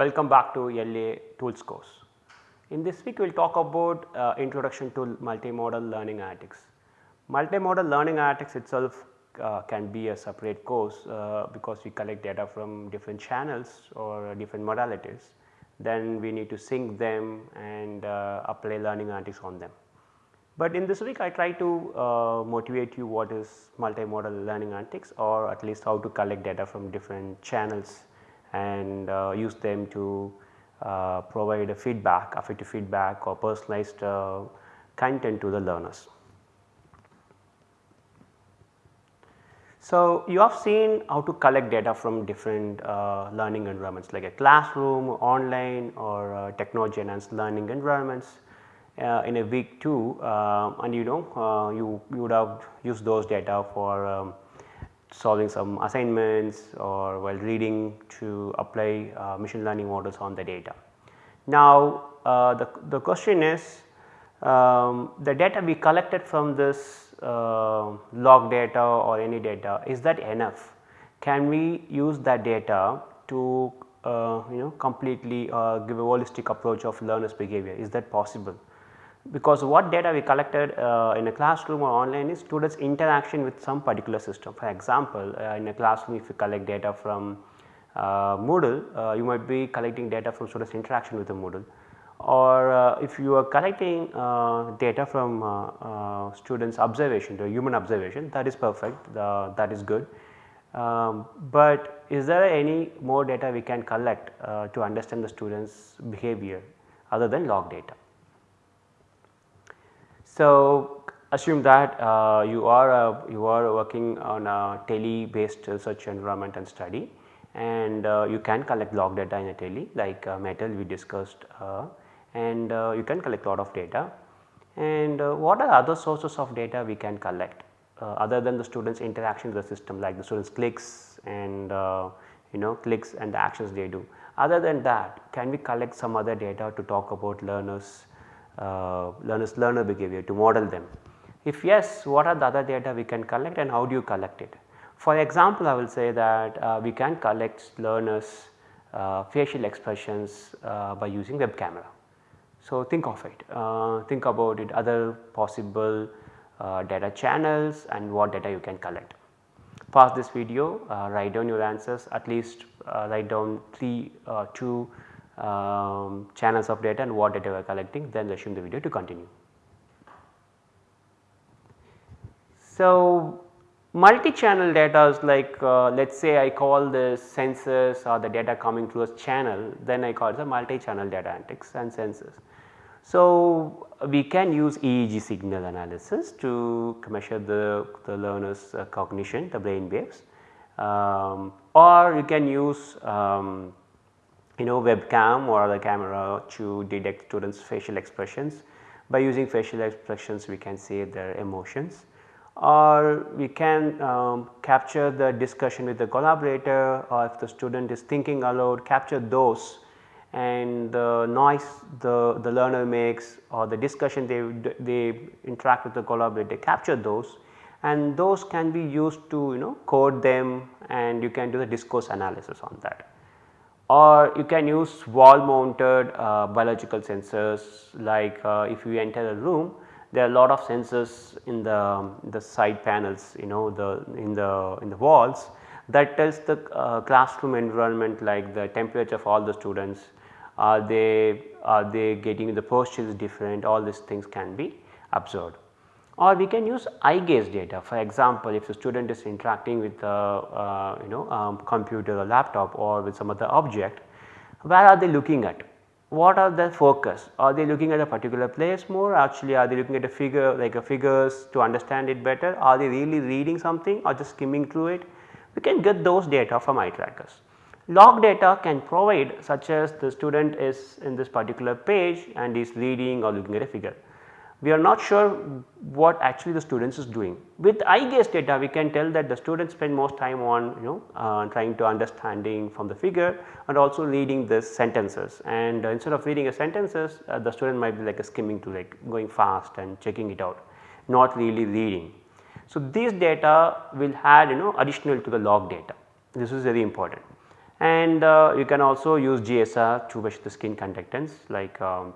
Welcome back to LA Tools course. In this week we will talk about uh, introduction to multimodal learning analytics. Multimodal learning analytics itself uh, can be a separate course uh, because we collect data from different channels or different modalities. Then we need to sync them and uh, apply learning analytics on them. But in this week I try to uh, motivate you what is multimodal learning analytics or at least how to collect data from different channels and uh, use them to uh, provide a feedback, affective feedback or personalized uh, content to the learners. So, you have seen how to collect data from different uh, learning environments like a classroom, online or uh, technology enhanced learning environments uh, in a week 2 uh, and you know you, you would have used those data for um, solving some assignments or while reading to apply uh, machine learning models on the data. Now the, the question is um, the data we collected from this uh, log data or any data is that enough? Can we use that data to uh, you know completely uh, give a holistic approach of learners behavior is that possible? Because what data we collected uh, in a classroom or online is students interaction with some particular system. For example, uh, in a classroom if you collect data from uh, Moodle, you might be collecting data from students interaction with the Moodle or uh, if you are collecting uh, data from uh, uh students observation the human observation that is perfect that is good. Um, but is there any more data we can collect uh, to understand the students behavior other than log data. So, assume that uh, you are you are working on a TEL based research environment and study and you can collect log data in a TEL like metal we discussed and uh, you can collect a lot of data. And uh, what are other sources of data we can collect uh, other than the students interaction with the system like the students clicks and you know clicks and the actions they do. Other than that can we collect some other data to talk about learners uh, learners learner behavior to model them. If yes what are the other data we can collect and how do you collect it. For example I will say that uh, we can collect learners uh, facial expressions by using web camera. So, think of it, uh, think about it other possible uh, data channels and what data you can collect. Pause this video, uh, write down your answers at least uh, write down 3 uh, 2 um, channels of data and what data we are collecting then resume the video to continue. So, multi-channel data is like uh, let us say I call the sensors or the data coming through a channel then I call it a multi-channel data analytics and sensors. So, we can use EEG signal analysis to measure the, the learner's uh, cognition, the brain waves um, or you can use um, you know webcam or the camera to detect students facial expressions. By using facial expressions we can see their emotions or we can um, capture the discussion with the collaborator or if the student is thinking aloud capture those and the noise the, the learner makes or the discussion they, they interact with the collaborator capture those and those can be used to you know code them and you can do the discourse analysis on that. Or you can use wall mounted uh, biological sensors. Like uh, if you enter a room there are a lot of sensors in the, the side panels you know the in the in the walls that tells the uh, classroom environment like the temperature of all the students. Are they are they getting the postures different? All these things can be observed. Or we can use eye gaze data. For example, if the student is interacting with a uh, you know um, computer or laptop or with some other object where are they looking at? What are the focus? Are they looking at a particular place more? Actually are they looking at a figure like a figures to understand it better? Are they really reading something or just skimming through it? We can get those data from eye trackers. Log data can provide such as the student is in this particular page and is reading or looking at a figure. We are not sure what actually the students is doing. With eye gaze data we can tell that the students spend most time on you know uh, trying to understanding from the figure and also reading the sentences and uh, instead of reading a sentences uh, the student might be like skimming to like going fast and checking it out not really reading. So, these data will add you know additional to the log data this is very important and uh, you can also use GSR to measure the skin conductance like um,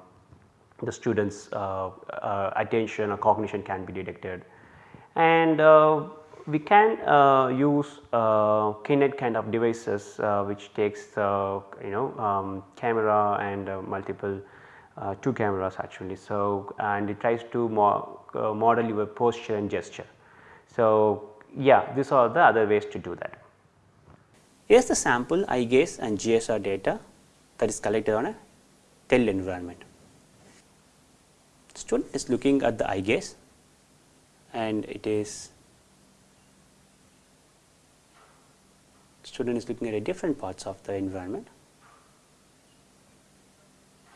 the students uh, uh, attention or cognition can be detected and uh, we can uh, use uh, Kinect kind of devices uh, which takes uh, you know um, camera and multiple two cameras actually. So, and it tries to mo model your posture and gesture. So, yeah these are the other ways to do that. Here is the sample eye gaze and GSR data that is collected on a TEL environment. Student is looking at the eye gaze and it is student is looking at different parts of the environment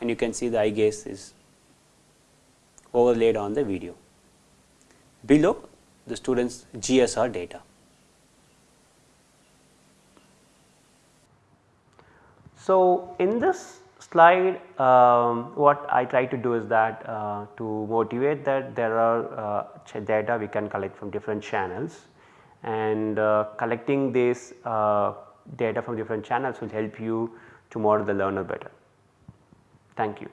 and you can see the eye gaze is overlaid on the video. Below the student's GSR data. So, in this slide um, what I try to do is that uh, to motivate that there are uh, data we can collect from different channels and uh, collecting this uh, data from different channels will help you to model the learner better. Thank you.